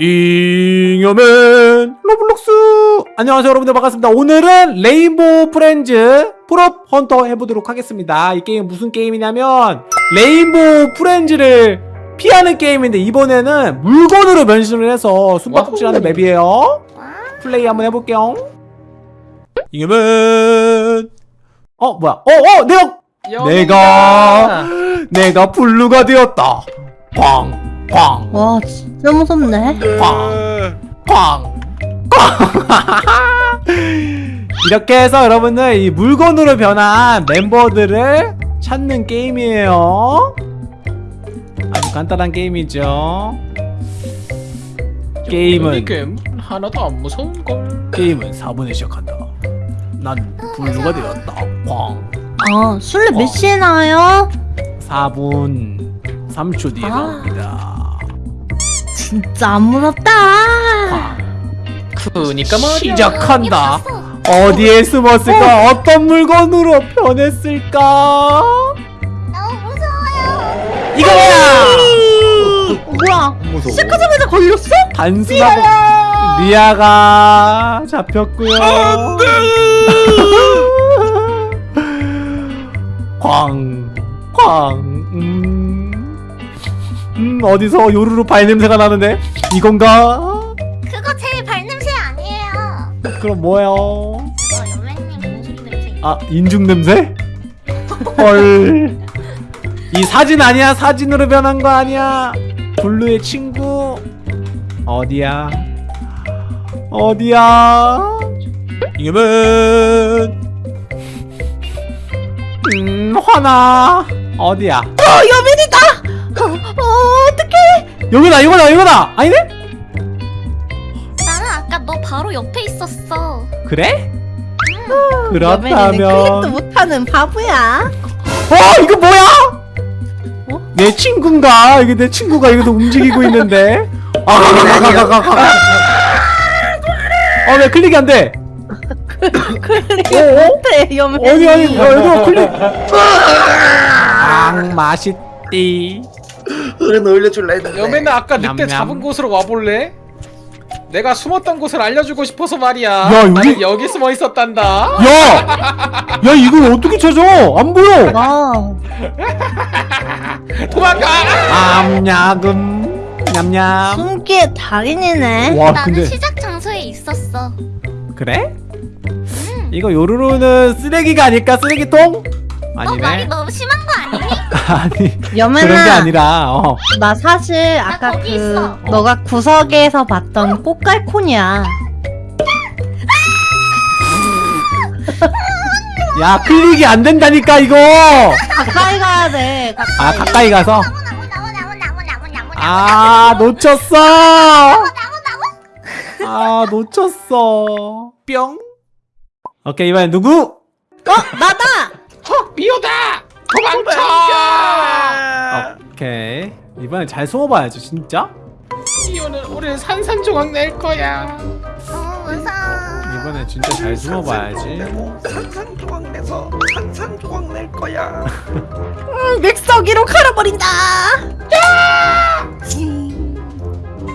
잉여맨 로블록스. 안녕하세요 여러분들. 반갑습니다. 오늘은 레인보우 프렌즈 prop hunter 해보도록 하겠습니다. 이 게임 무슨 게임이냐면 레인보우 프렌즈를 피하는 게임인데 이번에는 물건으로 변신을 해서 숨바꼭질하는 맵이에요. 플레이 한번 해볼게요. 잉여맨. 어 뭐야? 어어 내가 내가 내가 블루가 되었다. 꽝 꽝 와 진짜 무섭네 꽝! 꽝! 이렇게 해서 여러분들 이 물건으로 변한 멤버들을 찾는 게임이에요 아주 간단한 게임이죠 게임은 게임 하나도 안 무서운 걸 게임은 4분에 시작한다 난 블루가 되었다 꽝 아 술래 어. 몇 시에 나와요? 4분 3초 뒤에 아. 나옵니다 진짜 안 무섭다 꽝 그니까 말이야 시작한다 어디에 숨었을까? 어? 떤 물건으로 변했을까? 너무 무서워요. 이거야! 어, 뭐야 무서워. 시작하자마자 걸렸어? 단순하고 리아가 잡혔고요. 광, 광, 음, 음 어디서 요루루 발 냄새가 나는데 이건가? 그거 제 발냄새 아니에요. 그럼 뭐예요? 그거 연맹님 인중 냄새. 아 인중 냄새? 헐. 이 사진 아니야? 사진으로 변한 거 아니야? 블루의 친구 어디야? 어디야? 이거면 음 화나 어디야? 어 어떡해 여기다 이거다 이거다 아니네? 나는 아까 너 바로 옆에 있었어. 그래? 여민이는 클릭도 그렇다면 못하는 바보야 어 이거 뭐야? 어? 내 친구인가? 이게 내 친구가 이거 움직이고 있는데. 아가가가가가가. 어왜 클릭이 안 돼? 클릭 어? 못해 아니 아니 어, 이거 클릭. 앙 맛있디. 그래 올려줄라 했는데 여매는 아까 늑대 냠냠. 잡은 곳으로 와볼래? 내가 숨었던 곳을 알려주고 싶어서 말이야 야, 여기- 나는 여기 숨어 있었단다 야, 야 이걸 어떻게 찾아? 안 보여. 와 도망가 암야금 냠냠. 숨기의 달인이네 와 나는 아, 근데 시작 장소에 있었어. 그래? 이거 요루루는 쓰레기가 아닐까? 쓰레기통? 너 말이 아니네. 너무 심한 거 아니 여민아 그런 게 아니라. 어. 나 사실 아까 거기 그 있어. 너가 구석에서 봤던 꽃갈콘이야 야 클릭이 안 된다니까 이거. 가까이 가야 돼 아 가까이 가까이 가서. 아 놓쳤어. 아 놓쳤어. 뿅. 오케이 이번엔 누구? 나다 어 미호다 도망쳐 오케이 이번엔 잘 숨어봐야지 진짜. 미호는 우리를 산산조각 낼 거야 무서워. 이번엔 진짜 잘 숨어봐야지. 산산조각 내서 산산조각 낼 거야 맥서기로 갈아버린다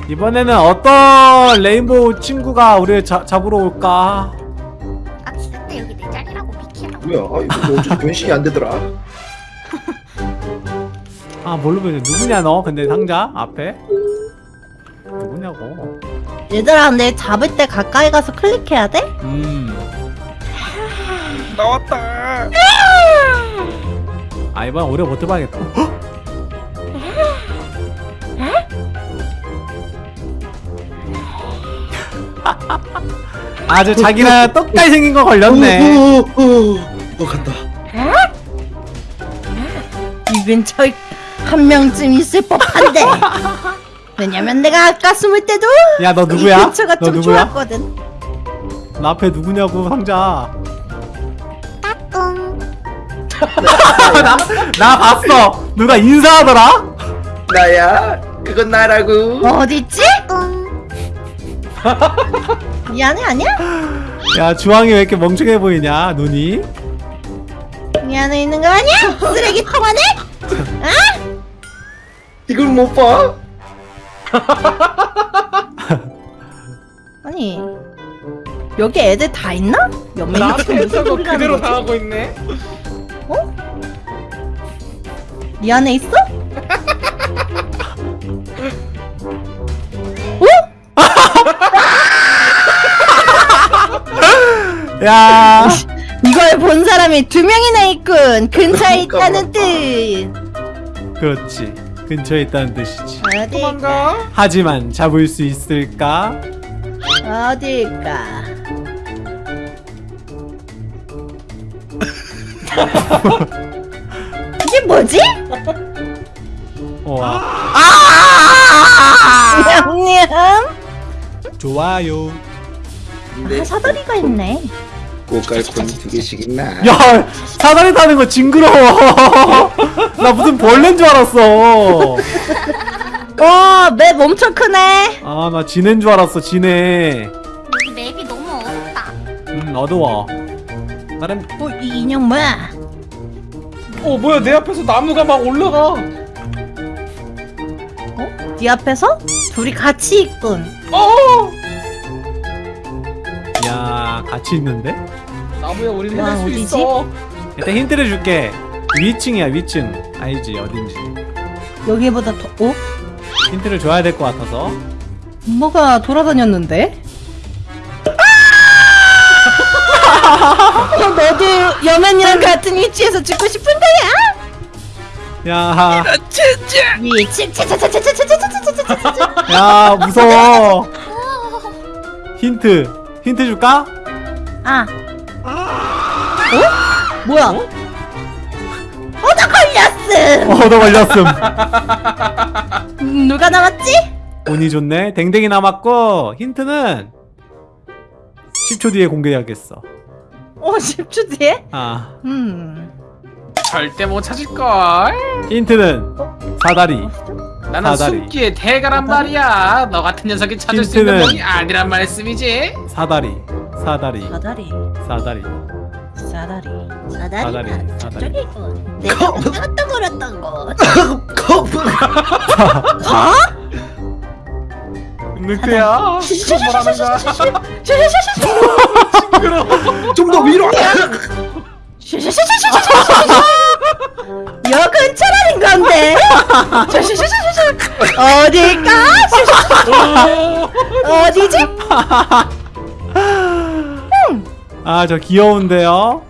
이번에는 어떤 레인보우 친구가 우리를 자, 잡으러 올까? 아 그때 여기 내 자리라고 비키라고. 뭐야 아 이거 어쩌지 변신이 안 되더라 아 뭘로 보여? 누구냐 너? 근데 상자 앞에 누구냐고? 얘들아 내 잡을 때 가까이 가서 클릭해야 돼? 음. 나왔다 아 이번 오래 버텨봐야겠다. 헉! 아주 자기랑 똑같이 생긴 거 걸렸네. 어 간다 이 근처에 한 명쯤 있을 법한데 왜냐면 내가 아까 숨을 때도 야너이 누구야? 근처가 너 좀 누구야? 좋았거든 나 앞에 누구냐고 상자. 꿍. 나, 나 봤어. 누가 인사하더라? 나야 그건 나라고 어딨지? 꿍. 미안해 아니야? 야 주황이 왜 이렇게 멍청해 보이냐 눈이? 이 안에 있는 거 아니야? 쓰레기통 안에? 이걸 못 봐? 아니 여기 애들 다 있나? 연맹이 나한테 지금 무슨 했던 거 소리를 그대로 거지? 당하고 있네 이 안에 있어? 야 이걸 본 사람이 두 명이나 있군 근처에 그러니까 있다는 뜻 그렇지 근처에 있다는 뜻이지. 어딜까? 하지만 잡을 수 있을까? 어딜까? 이게 뭐지? 어, 아, 냠냠. 좋아요. 근데 아 사다리가 있네 고깔콘 두 개씩 있나? 야 사다리 타는 거 징그러워. 나 무슨 벌레인 줄 알았어. 와맵 엄청 크네. 아 나 지네인 줄 알았어 지네. 맵이 너무 어둡다. 음 어두워. 나름 어, 이 인형 뭐야? 어 뭐야 내 앞에서 나무가 막 올라가. 네 앞에서? 둘이 같이 있군. 어! 야 같이 있는데? 나무에 우리는 와, 할수 어디지? 있어 일단 힌트를 줄게 위층이야 위층 알지 어딘지 여기보다 더 어? 힌트를 줘야 될 것 같아서 뭐가 돌아다녔는데? 어, 너도 여맨이랑 같은 위치에서 죽고 싶은 거야? 야, 위치 차차차차차차차차차차차 야 무서워 힌트 힌트 줄까? 아 어? 뭐야? 얻어 걸렸음! 얻어 걸렸음 음, 누가 남았지? 운이 좋네 댕댕이 남았고 힌트는 10초 뒤에 공개하겠어 어 10초 뒤에? 아 음 절대 못 찾을걸 힌트는 사다리 나는 사다리. 숨기의 대가란 말이야 너 같은 녀석이 찾을 수 있는 멍이 아니란 말씀이지 사다리 사다리 사다리 사다리 사다리 사다리. 저쪽에 있군 내가 나갔다 걸었던 곳 거북 가? 늑대야 그건 뭐라는 거야 좀더 위로. 여 근처라는 건데 어딜까? 어디지? 아 저 귀여운데요?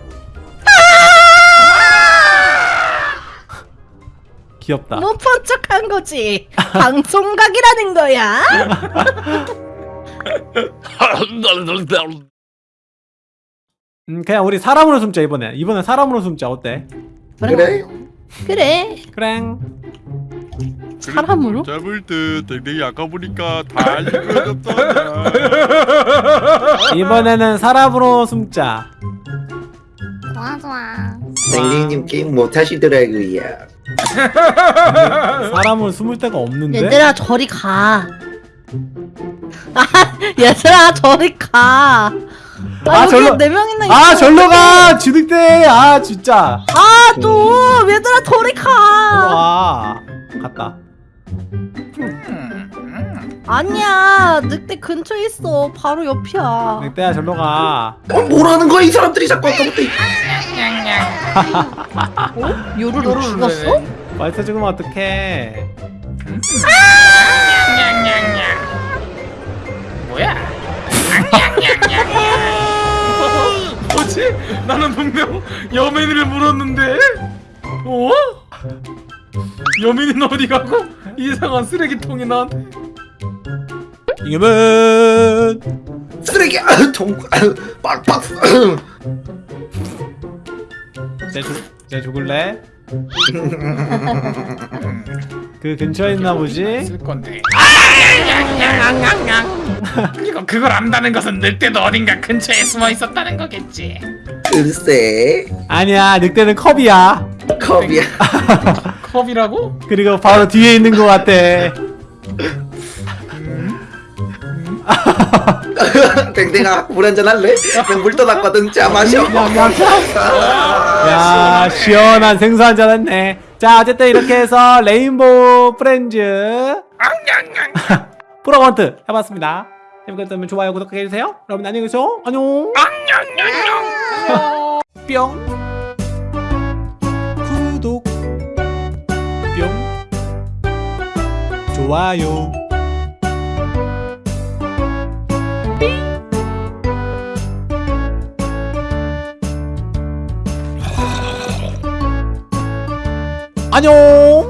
귀엽다. 못본 척한 거지. 방송각이라는 거야. 음 그냥 우리 사람으로 숨자 이번에. 이번에 사람으로 숨자 어때? 그래? 그래. 그래 사람으로? 잡을 듯. 댕댕이 아까 보니까 다 알려줬잖아. 이번에는 사람으로 숨자. 좋아 좋아. 댕댕이님 게임 못 하시더라고요. 사람으로 숨을 데가 없는데? 얘들아 저리 가. 아, 얘들아 저리 가. 아, 아, 절로- 네 명이나 있어. 아 절로 가! 지득대! 아 진짜. 아또 얘들아 저리 가. 와 갔다 아니야 늑대 근처에 있어. 바로 옆이야. 늑대야 절로 가. 어 뭐라는 거야? 이 사람들이 자꾸 아까부터. 요루루 죽었어? 말투 죽으면 어떡해. 뭐야? 뭐지? 나는 분명 여민이를 물었는데. 어? 여민이는 어디 가고 이상한 쓰레기통이 나한테 이겨면 쓰레기 아, 통 아, 빡빡. 쟤, 죽을래? 그 근처에 있나 보지? 쓸 건데 이거 그걸 안다는 것은 늑대도 어딘가 근처에 숨어 있었다는 거겠지 글쎄 아니야 늑대는 컵이야 컵이야. 컵이라고? 그리고 바로 뒤에 있는 것 같아. 댕댕아 물 한잔 할래? 물 떠났거든. 자 마셔. 야 시원한 생수 한잔 했네. 자 어쨌든 이렇게 해서 레인보우 프렌즈. prop hunt 해봤습니다. 재밌게 좋아요 구독해 주세요. 여러분 안녕히 계세요. 안녕. 뿅 좋아요. 안녕